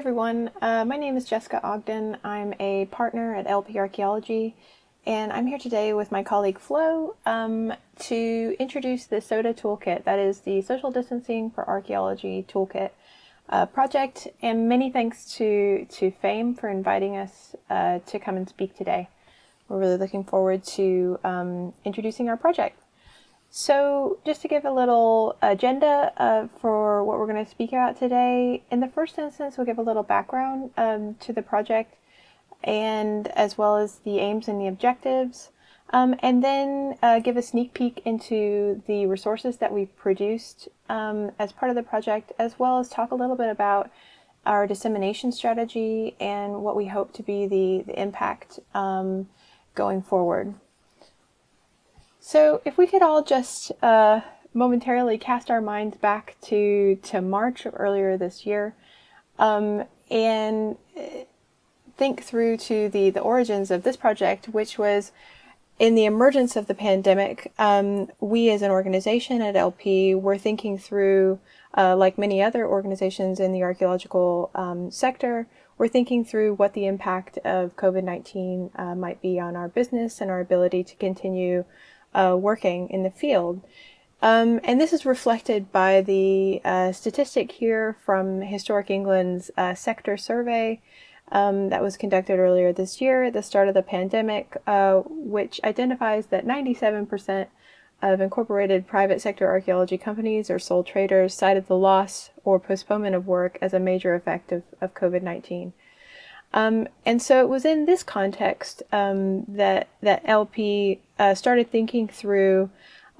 Everyone, uh, my name is Jessica Ogden. I'm a partner at LP Archaeology and I'm here today with my colleague Flo um, to introduce the SODA Toolkit, that is the Social Distancing for Archaeology Toolkit uh, project and many thanks to, to FAME for inviting us uh, to come and speak today. We're really looking forward to um, introducing our project. So just to give a little agenda uh, for what we're going to speak about today, in the first instance we'll give a little background um, to the project and as well as the aims and the objectives, um, and then uh, give a sneak peek into the resources that we've produced um, as part of the project, as well as talk a little bit about our dissemination strategy and what we hope to be the, the impact um, going forward. So if we could all just uh, momentarily cast our minds back to, to March of earlier this year um, and uh, think through to the, the origins of this project, which was in the emergence of the pandemic, um, we as an organization at LP were thinking through, uh, like many other organizations in the archaeological um, sector, we're thinking through what the impact of COVID-19 uh, might be on our business and our ability to continue uh, working in the field. Um, and this is reflected by the uh, statistic here from Historic England's uh, sector survey um, that was conducted earlier this year at the start of the pandemic, uh, which identifies that 97% of incorporated private sector archaeology companies or sole traders cited the loss or postponement of work as a major effect of, of COVID-19. Um, and so it was in this context um, that that LP uh, started thinking through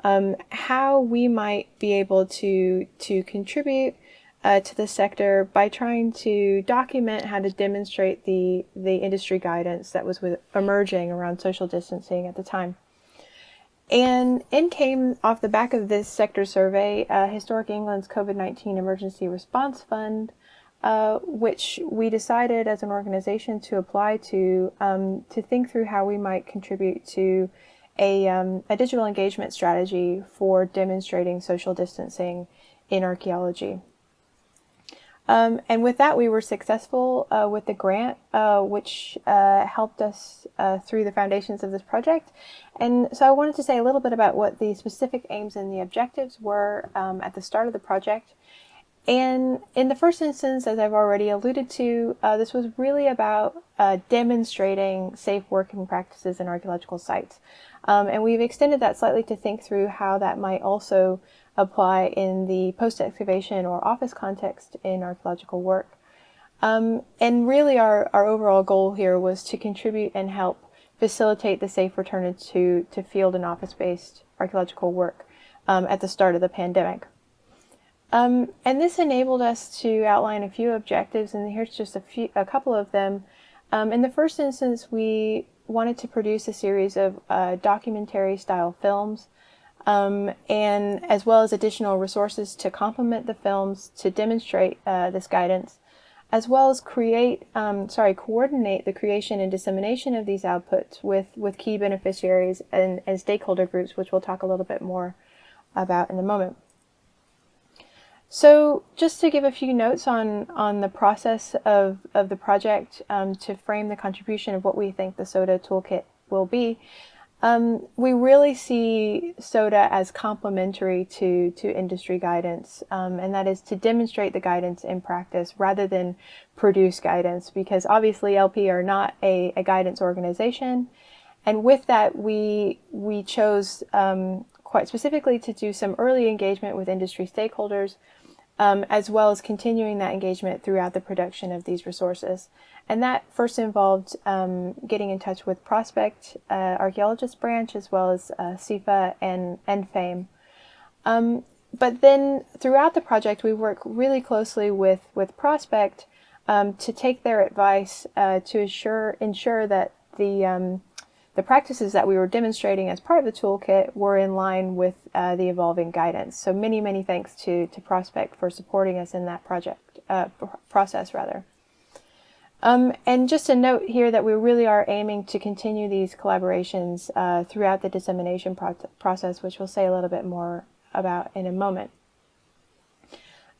um, how we might be able to to contribute uh, to the sector by trying to document how to demonstrate the the industry guidance that was with, emerging around social distancing at the time. And in came off the back of this sector survey, uh, Historic England's COVID-19 Emergency Response Fund, uh, which we decided as an organization to apply to um, to think through how we might contribute to a, um, a digital engagement strategy for demonstrating social distancing in archaeology. Um, and with that, we were successful uh, with the grant, uh, which uh, helped us uh, through the foundations of this project. And so I wanted to say a little bit about what the specific aims and the objectives were um, at the start of the project. And in the first instance, as I've already alluded to, uh, this was really about uh, demonstrating safe working practices in archaeological sites. Um, and we've extended that slightly to think through how that might also apply in the post-excavation or office context in archaeological work. Um, and really our, our overall goal here was to contribute and help facilitate the safe return to, to field and office-based archaeological work um, at the start of the pandemic. Um, and this enabled us to outline a few objectives, and here's just a few, a couple of them. Um, in the first instance, we wanted to produce a series of uh, documentary style films, um, and as well as additional resources to complement the films to demonstrate uh, this guidance, as well as create, um, sorry, coordinate the creation and dissemination of these outputs with, with key beneficiaries and, and stakeholder groups, which we'll talk a little bit more about in a moment. So just to give a few notes on, on the process of, of the project um, to frame the contribution of what we think the SODA toolkit will be, um, we really see SODA as complementary to, to industry guidance, um, and that is to demonstrate the guidance in practice rather than produce guidance, because obviously LP are not a, a guidance organization. And with that, we, we chose um, quite specifically to do some early engagement with industry stakeholders um, as well as continuing that engagement throughout the production of these resources. And that first involved um, getting in touch with Prospect uh, Archaeologist Branch as well as uh, CIFA and, and FAME. Um, but then throughout the project, we work really closely with, with Prospect um, to take their advice uh, to assure, ensure that the um, the practices that we were demonstrating as part of the toolkit were in line with uh, the evolving guidance. So many, many thanks to, to Prospect for supporting us in that project, uh, process rather. Um, and just a note here that we really are aiming to continue these collaborations uh, throughout the dissemination pro process, which we'll say a little bit more about in a moment.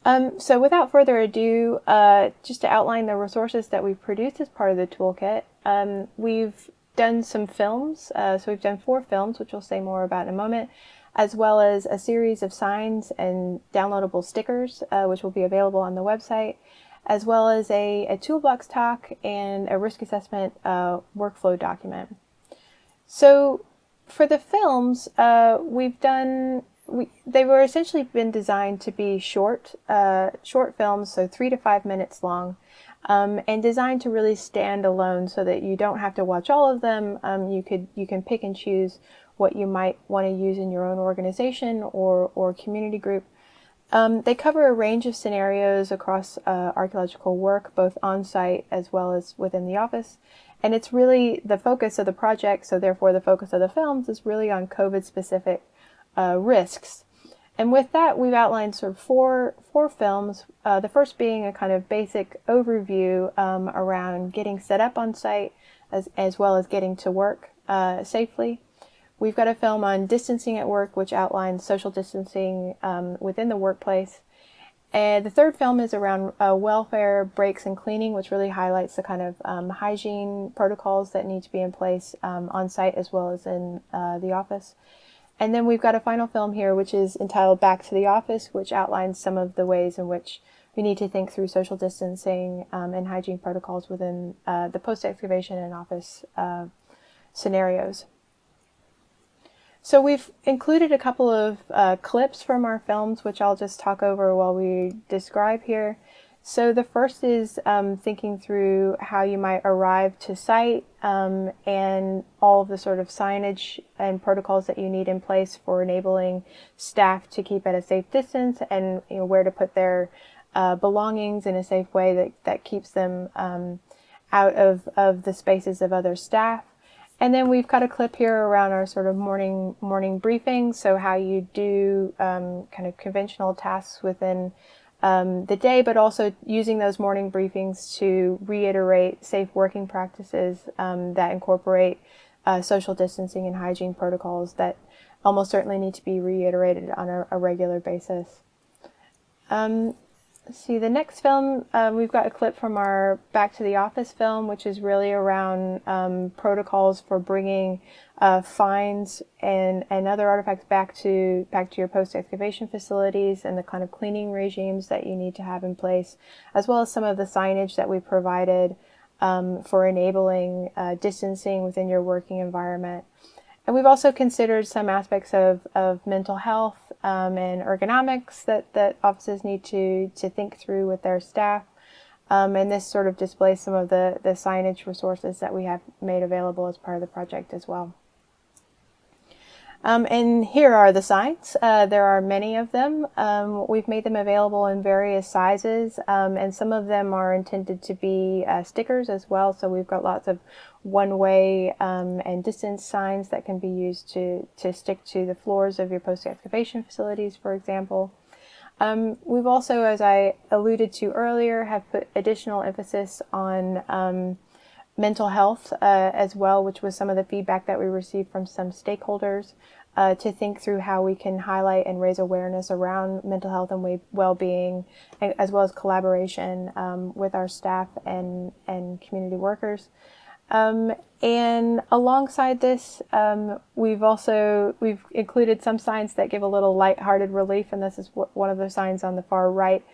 Um, so without further ado, uh, just to outline the resources that we've produced as part of the toolkit, um, we've done some films. Uh, so we've done four films, which we'll say more about in a moment, as well as a series of signs and downloadable stickers, uh, which will be available on the website, as well as a, a toolbox talk and a risk assessment uh, workflow document. So for the films, uh, we've done we, they were essentially been designed to be short, uh, short films, so three to five minutes long, um, and designed to really stand alone, so that you don't have to watch all of them. Um, you could you can pick and choose what you might want to use in your own organization or or community group. Um, they cover a range of scenarios across uh, archaeological work, both on site as well as within the office. And it's really the focus of the project, so therefore the focus of the films is really on COVID specific uh, risks. And with that, we've outlined sort of four, four films, uh, the first being a kind of basic overview um, around getting set up on site as, as well as getting to work uh, safely. We've got a film on distancing at work, which outlines social distancing um, within the workplace. And the third film is around uh, welfare, breaks, and cleaning, which really highlights the kind of um, hygiene protocols that need to be in place um, on site as well as in uh, the office. And then we've got a final film here, which is entitled Back to the Office, which outlines some of the ways in which we need to think through social distancing um, and hygiene protocols within uh, the post-excavation and office uh, scenarios. So we've included a couple of uh, clips from our films, which I'll just talk over while we describe here. So the first is um, thinking through how you might arrive to site um, and all of the sort of signage and protocols that you need in place for enabling staff to keep at a safe distance and you know, where to put their uh, belongings in a safe way that, that keeps them um, out of, of the spaces of other staff. And then we've got a clip here around our sort of morning morning briefing, so how you do um, kind of conventional tasks within um, the day, but also using those morning briefings to reiterate safe working practices um, that incorporate uh, social distancing and hygiene protocols that almost certainly need to be reiterated on a, a regular basis. Um, see, the next film, um, we've got a clip from our Back to the Office film, which is really around um, protocols for bringing uh, finds and, and other artifacts back to back to your post-excavation facilities and the kind of cleaning regimes that you need to have in place, as well as some of the signage that we provided um, for enabling uh, distancing within your working environment. And we've also considered some aspects of, of mental health um, and ergonomics that, that offices need to, to think through with their staff. Um, and this sort of displays some of the, the signage resources that we have made available as part of the project as well. Um, and here are the signs. Uh, there are many of them. Um, we've made them available in various sizes, um, and some of them are intended to be uh, stickers as well. So we've got lots of one-way um, and distance signs that can be used to, to stick to the floors of your post-excavation facilities, for example. Um, we've also, as I alluded to earlier, have put additional emphasis on um, mental health uh, as well, which was some of the feedback that we received from some stakeholders uh, to think through how we can highlight and raise awareness around mental health and well-being, as well as collaboration um, with our staff and, and community workers. Um, and alongside this, um, we've also we've included some signs that give a little light-hearted relief, and this is one of the signs on the far right,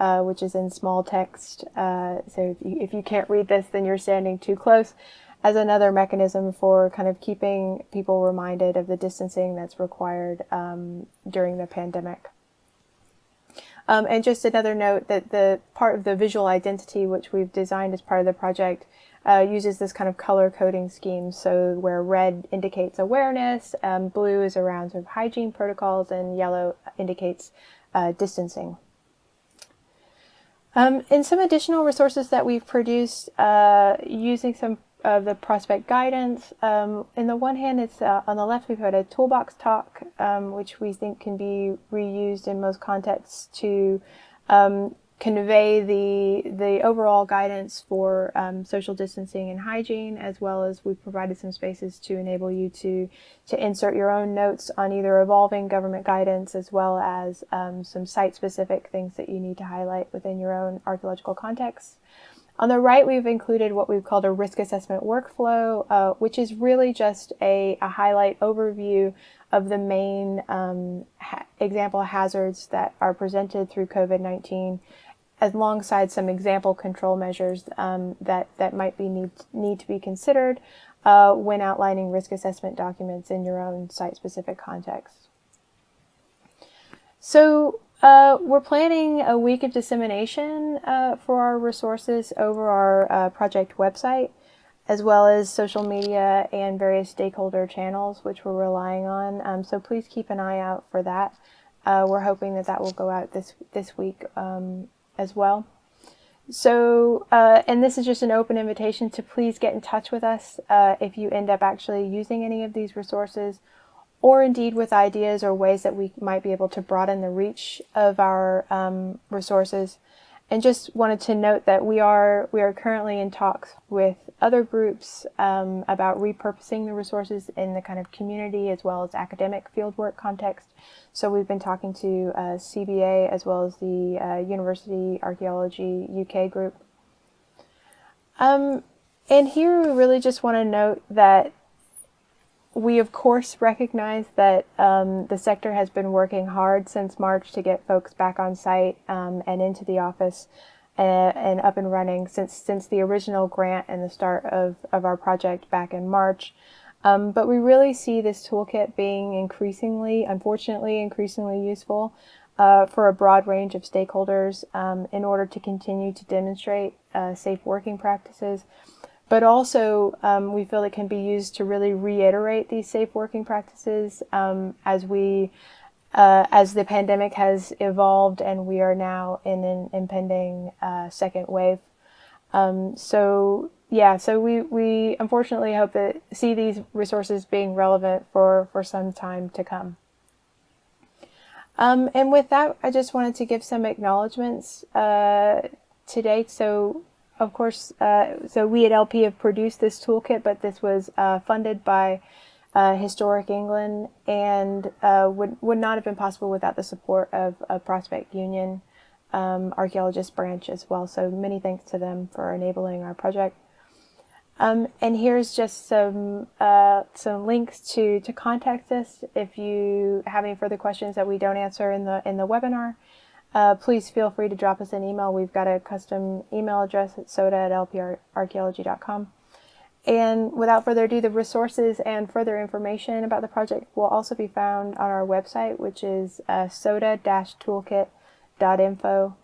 uh, which is in small text. Uh, so if you, if you can't read this, then you're standing too close. As another mechanism for kind of keeping people reminded of the distancing that's required um, during the pandemic. Um, and just another note that the part of the visual identity, which we've designed as part of the project, uh, uses this kind of color coding scheme. So where red indicates awareness, um, blue is around sort of hygiene protocols, and yellow indicates uh, distancing. Um, some additional resources that we've produced uh, using some of the prospect guidance. Um, in the one hand, it's uh, on the left, we've got a toolbox talk, um, which we think can be reused in most contexts to um, convey the the overall guidance for um, social distancing and hygiene, as well as we've provided some spaces to enable you to to insert your own notes on either evolving government guidance as well as um, some site-specific things that you need to highlight within your own archaeological context. On the right, we've included what we've called a risk assessment workflow, uh, which is really just a, a, highlight overview of the main um, ha example hazards that are presented through COVID-19 alongside some example control measures um, that, that might be need, need to be considered uh, when outlining risk assessment documents in your own site-specific context. So uh, we're planning a week of dissemination uh, for our resources over our uh, project website, as well as social media and various stakeholder channels, which we're relying on. Um, so please keep an eye out for that. Uh, we're hoping that that will go out this this week um, as well. So, uh, and this is just an open invitation to please get in touch with us uh, if you end up actually using any of these resources or indeed with ideas or ways that we might be able to broaden the reach of our um, resources. And just wanted to note that we are we are currently in talks with other groups um, about repurposing the resources in the kind of community as well as academic fieldwork context. So we've been talking to uh, CBA as well as the uh, University Archaeology UK group. Um, and here we really just want to note that we of course recognize that um, the sector has been working hard since March to get folks back on site um, and into the office and, uh, and, up and running since since the original grant and the start of, of our project back in March. Um, but we really see this toolkit being increasingly, unfortunately, increasingly useful uh, for a broad range of stakeholders um, in order to continue to demonstrate uh, safe working practices but also um, we feel it can be used to really reiterate these safe working practices um, as we uh, as the pandemic has evolved and we are now in an impending uh, second wave. Um, so yeah, so we, we unfortunately hope that see these resources being relevant for, for some time to come. Um, and with that, I just wanted to give some acknowledgments uh, today. So of course, uh, so we at LP have produced this toolkit, but this was uh, funded by uh, Historic England and uh, would, would not have been possible without the support of a Prospect Union um, archaeologist branch as well. So many thanks to them for enabling our project. Um, and here's just some uh, some links to to contact us if you have any further questions that we don't answer in the in the webinar uh, please feel free to drop us an email. We've got a custom email address at soda at lparchaeology.com. And without further ado, the resources and further information about the project will also be found on our website, which is uh, soda-toolkit.info.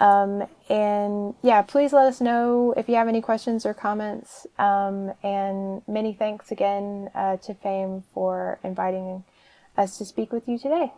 Um, and yeah, please let us know if you have any questions or comments. Um, and many thanks again uh, to FAME for inviting us to speak with you today.